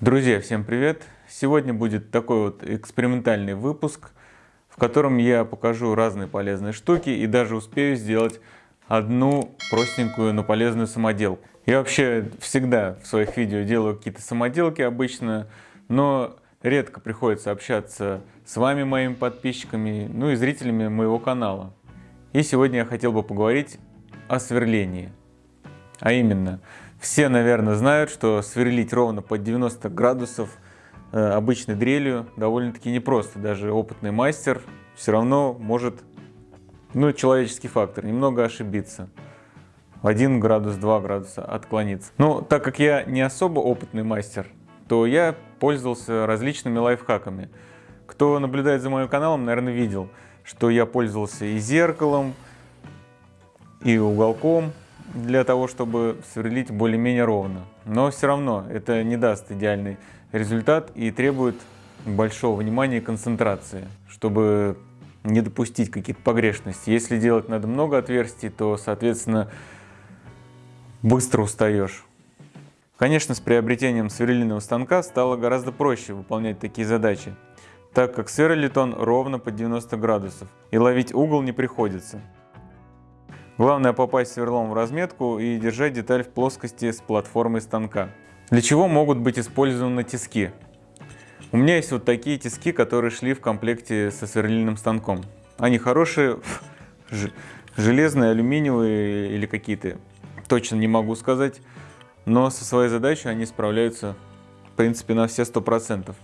Друзья, всем привет! Сегодня будет такой вот экспериментальный выпуск, в котором я покажу разные полезные штуки и даже успею сделать одну простенькую, но полезную самоделку. Я вообще всегда в своих видео делаю какие-то самоделки обычно, но редко приходится общаться с вами, моими подписчиками, ну и зрителями моего канала. И сегодня я хотел бы поговорить о сверлении. А именно, все, наверное, знают, что сверлить ровно под 90 градусов э, обычной дрелью довольно-таки непросто. Даже опытный мастер все равно может, ну, человеческий фактор, немного ошибиться. 1 градус, 2 градуса отклониться. Но так как я не особо опытный мастер, то я пользовался различными лайфхаками. Кто наблюдает за моим каналом, наверное, видел, что я пользовался и зеркалом, и уголком, для того, чтобы сверлить более-менее ровно. Но все равно это не даст идеальный результат и требует большого внимания и концентрации, чтобы не допустить каких-то погрешностей. Если делать надо много отверстий, то, соответственно, быстро устаешь. Конечно, с приобретением сверлильного станка стало гораздо проще выполнять такие задачи, так как сверлит он ровно под 90 градусов, и ловить угол не приходится. Главное попасть сверлом в разметку и держать деталь в плоскости с платформой станка. Для чего могут быть использованы тиски? У меня есть вот такие тиски, которые шли в комплекте со сверлильным станком. Они хорошие, железные, алюминиевые или какие-то, точно не могу сказать. Но со своей задачей они справляются, в принципе, на все 100%.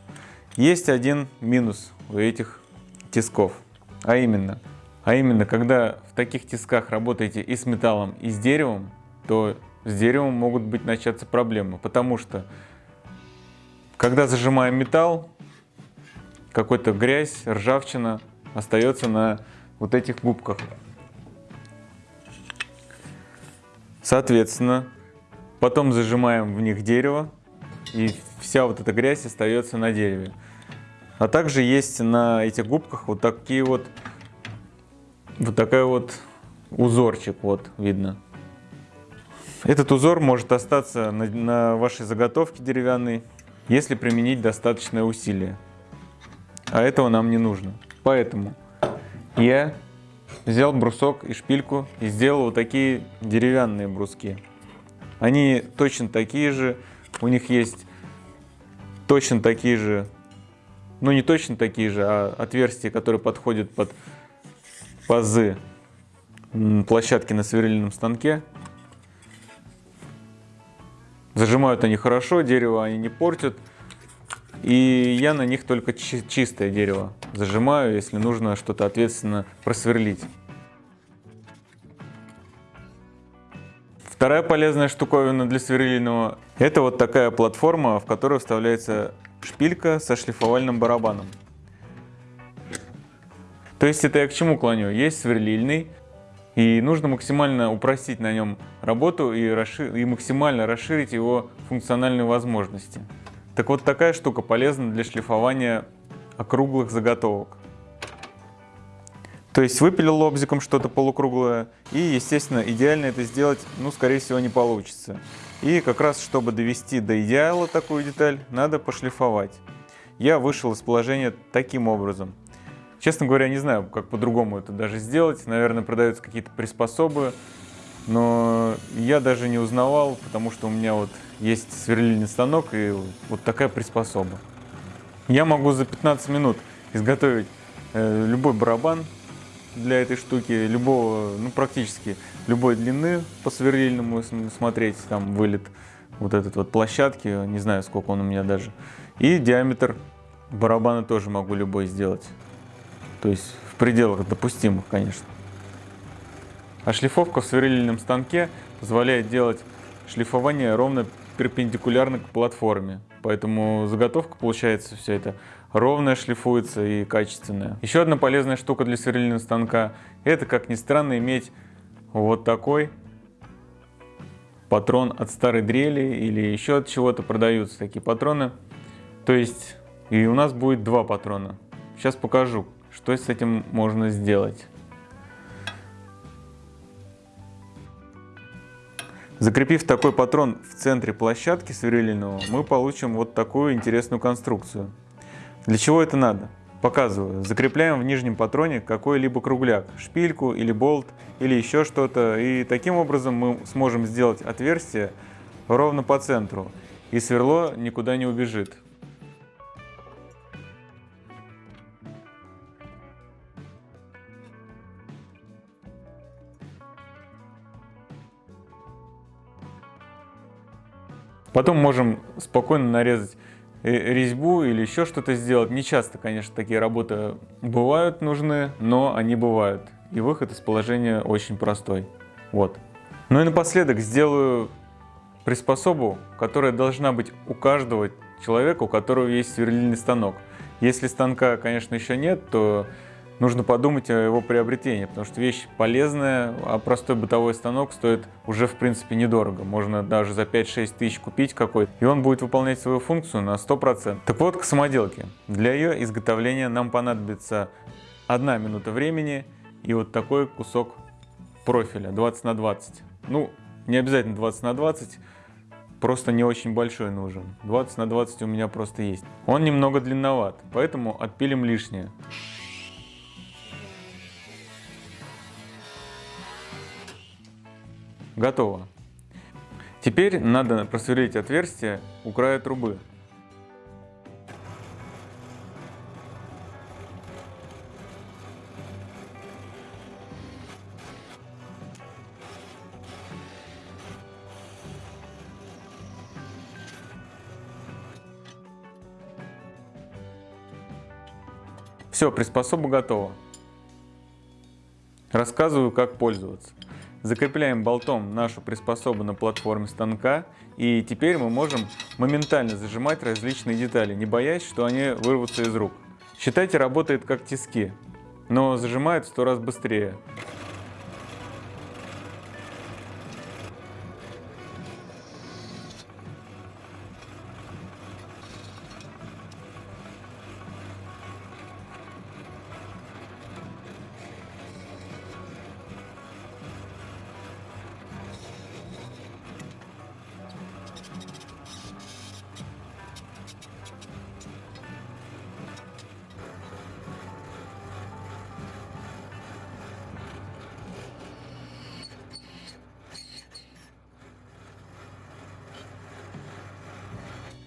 Есть один минус у этих тисков, а именно – а именно, когда в таких тисках работаете и с металлом, и с деревом, то с деревом могут быть начаться проблемы, потому что когда зажимаем металл, какой-то грязь, ржавчина остается на вот этих губках. Соответственно, потом зажимаем в них дерево, и вся вот эта грязь остается на дереве. А также есть на этих губках вот такие вот вот такой вот узорчик, вот видно. Этот узор может остаться на, на вашей заготовке деревянной, если применить достаточное усилие. А этого нам не нужно. Поэтому я взял брусок и шпильку и сделал вот такие деревянные бруски. Они точно такие же, у них есть точно такие же, ну не точно такие же, а отверстия, которые подходят под пазы площадки на сверлильном станке. Зажимают они хорошо, дерево они не портят. И я на них только чистое дерево зажимаю, если нужно что-то ответственно просверлить. Вторая полезная штуковина для сверлильного – это вот такая платформа, в которую вставляется шпилька со шлифовальным барабаном. То есть это я к чему клоню? Есть сверлильный, и нужно максимально упростить на нем работу и, расшир... и максимально расширить его функциональные возможности. Так вот такая штука полезна для шлифования округлых заготовок. То есть выпилил лобзиком что-то полукруглое, и, естественно, идеально это сделать, ну, скорее всего, не получится. И как раз, чтобы довести до идеала такую деталь, надо пошлифовать. Я вышел из положения таким образом – Честно говоря, не знаю, как по-другому это даже сделать. Наверное, продаются какие-то приспособы, но я даже не узнавал, потому что у меня вот есть сверлильный станок и вот такая приспособа. Я могу за 15 минут изготовить э, любой барабан для этой штуки, любого, ну практически любой длины по сверлильному смотреть, там вылет вот этот вот площадки, не знаю сколько он у меня даже. И диаметр барабана тоже могу любой сделать. То есть в пределах допустимых, конечно. А шлифовка в сверлильном станке позволяет делать шлифование ровно перпендикулярно к платформе. Поэтому заготовка получается все это ровная шлифуется и качественная. Еще одна полезная штука для сверлильного станка это, как ни странно, иметь вот такой патрон от старой дрели или еще от чего-то продаются такие патроны. То есть и у нас будет два патрона. Сейчас покажу, что с этим можно сделать? Закрепив такой патрон в центре площадки сверлильного, мы получим вот такую интересную конструкцию. Для чего это надо? Показываю. Закрепляем в нижнем патроне какой-либо кругляк, шпильку или болт или еще что-то. И таким образом мы сможем сделать отверстие ровно по центру. И сверло никуда не убежит. Потом можем спокойно нарезать э, резьбу или еще что-то сделать. Не часто, конечно, такие работы бывают нужны, но они бывают. И выход из положения очень простой. Вот. Ну и напоследок сделаю приспособу, которая должна быть у каждого человека, у которого есть сверлильный станок. Если станка, конечно, еще нет, то нужно подумать о его приобретении, потому что вещь полезная, а простой бытовой станок стоит уже в принципе недорого. Можно даже за 5-6 тысяч купить какой-то, и он будет выполнять свою функцию на 100%. Так вот, к самоделке. Для ее изготовления нам понадобится одна минута времени и вот такой кусок профиля 20 на 20. Ну, не обязательно 20 на 20, просто не очень большой нужен. 20 на 20 у меня просто есть. Он немного длинноват, поэтому отпилим лишнее. Готово. Теперь надо просверлить отверстие у края трубы. Все, приспособа готова. Рассказываю, как пользоваться. Закрепляем болтом нашу приспособу на платформе станка, и теперь мы можем моментально зажимать различные детали, не боясь, что они вырвутся из рук. Считайте, работает как тиски, но зажимает в сто раз быстрее.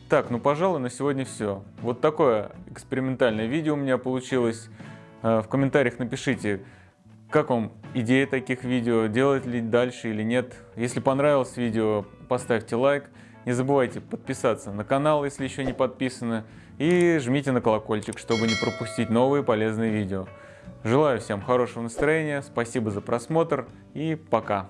Так, ну пожалуй на сегодня все. Вот такое экспериментальное видео у меня получилось. Э, в комментариях напишите, как вам идея таких видео, делать ли дальше или нет. Если понравилось видео, поставьте лайк. Не забывайте подписаться на канал, если еще не подписаны. И жмите на колокольчик, чтобы не пропустить новые полезные видео. Желаю всем хорошего настроения, спасибо за просмотр и пока.